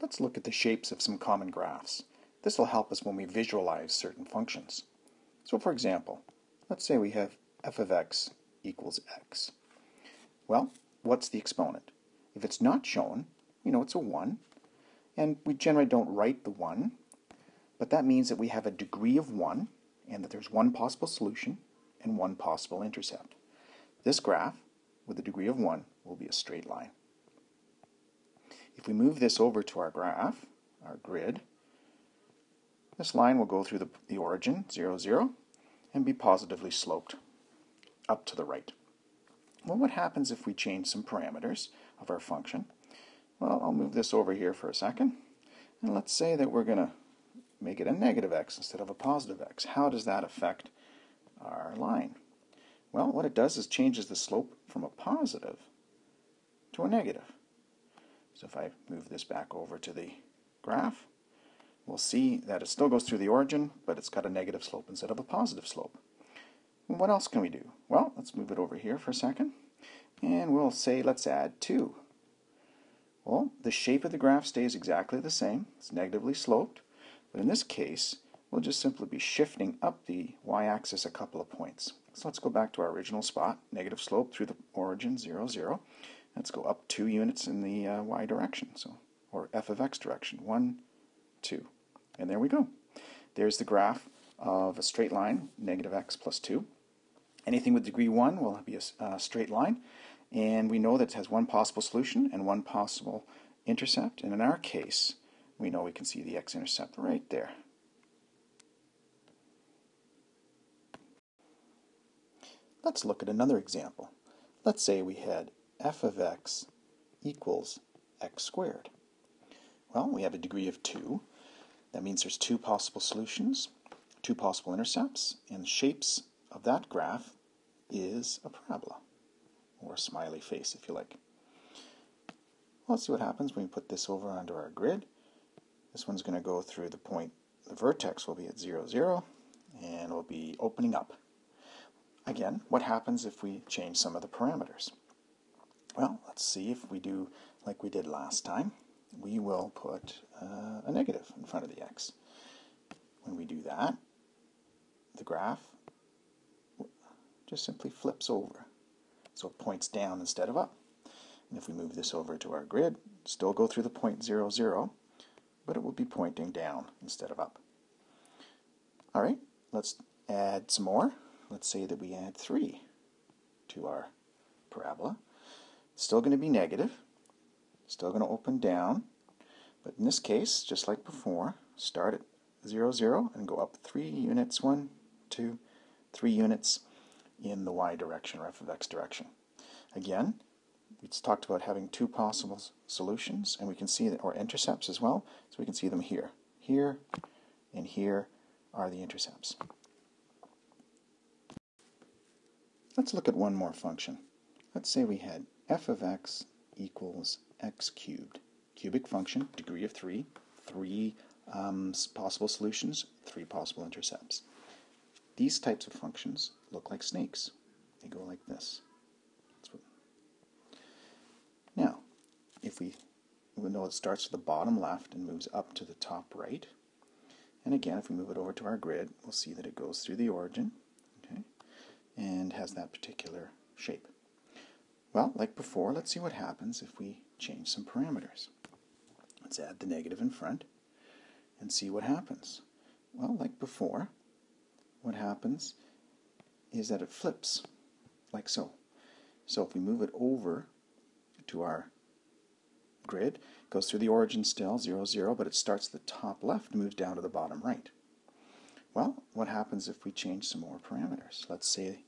Let's look at the shapes of some common graphs. This will help us when we visualize certain functions. So for example, let's say we have f of x equals x. Well, what's the exponent? If it's not shown, we know it's a 1, and we generally don't write the 1, but that means that we have a degree of 1, and that there's one possible solution and one possible intercept. This graph, with a degree of 1, will be a straight line. If we move this over to our graph, our grid, this line will go through the, the origin, 0, 0, and be positively sloped up to the right. Well, what happens if we change some parameters of our function? Well, I'll move this over here for a second. And let's say that we're going to make it a negative x instead of a positive x. How does that affect our line? Well, what it does is changes the slope from a positive to a negative. So if I move this back over to the graph, we'll see that it still goes through the origin, but it's got a negative slope instead of a positive slope. And what else can we do? Well, let's move it over here for a second, and we'll say let's add 2. Well, the shape of the graph stays exactly the same. It's negatively sloped, but in this case, we'll just simply be shifting up the y-axis a couple of points. So let's go back to our original spot, negative slope through the origin, 0, 0. Let's go up two units in the uh, y direction, so or f of x direction. One, two. And there we go. There's the graph of a straight line, negative x plus 2. Anything with degree 1 will be a uh, straight line. And we know that it has one possible solution and one possible intercept. And in our case, we know we can see the x-intercept right there. Let's look at another example. Let's say we had f of x equals x squared. Well, we have a degree of 2. That means there's two possible solutions, two possible intercepts, and shapes of that graph is a parabola, or a smiley face if you like. Well, let's see what happens when we put this over onto our grid. This one's going to go through the point, the vertex will be at 0, 0, and will be opening up. Again, what happens if we change some of the parameters? Well, let's see if we do like we did last time. We will put uh, a negative in front of the x. When we do that, the graph just simply flips over. So it points down instead of up. And if we move this over to our grid, still go through the point 0, 0, but it will be pointing down instead of up. All right, let's add some more. Let's say that we add 3 to our parabola. Still going to be negative, still going to open down, but in this case, just like before, start at 0, 0 and go up 3 units, 1, 2, 3 units in the y direction or f of x direction. Again, we talked about having two possible solutions, and we can see that, or intercepts as well, so we can see them here. Here and here are the intercepts. Let's look at one more function. Let's say we had f of x equals x cubed. Cubic function, degree of 3, three um, possible solutions, three possible intercepts. These types of functions look like snakes. They go like this. Now, if we, we know it starts at the bottom left and moves up to the top right, and again, if we move it over to our grid, we'll see that it goes through the origin, okay, and has that particular shape. Well, like before, let's see what happens if we change some parameters. Let's add the negative in front and see what happens. Well, like before, what happens is that it flips like so. So if we move it over to our grid, goes through the origin still, 0, 0, but it starts the top left moves down to the bottom right. Well, what happens if we change some more parameters? Let's say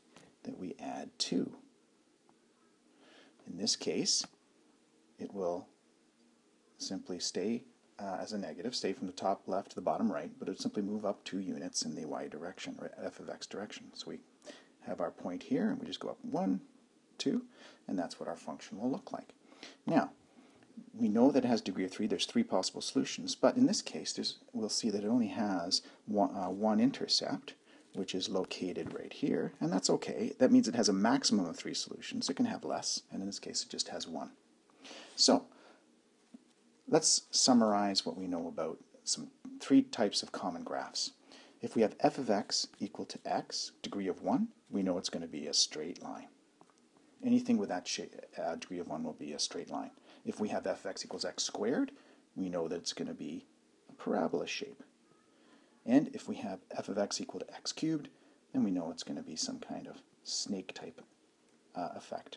that we add 2. In this case, it will simply stay uh, as a negative, stay from the top left to the bottom right, but it would simply move up two units in the y direction, or f of x direction. So we have our point here, and we just go up one, two, and that's what our function will look like. Now, we know that it has degree of 3. There's three possible solutions, but in this case, we'll see that it only has one, uh, one intercept, which is located right here, and that's okay. That means it has a maximum of three solutions. It can have less, and in this case it just has one. So, Let's summarize what we know about some three types of common graphs. If we have f of x equal to x, degree of 1, we know it's going to be a straight line. Anything with that uh, degree of 1 will be a straight line. If we have f of x equals x squared, we know that it's going to be a parabola shape. And if we have f of x equal to x cubed, then we know it's going to be some kind of snake type uh, effect.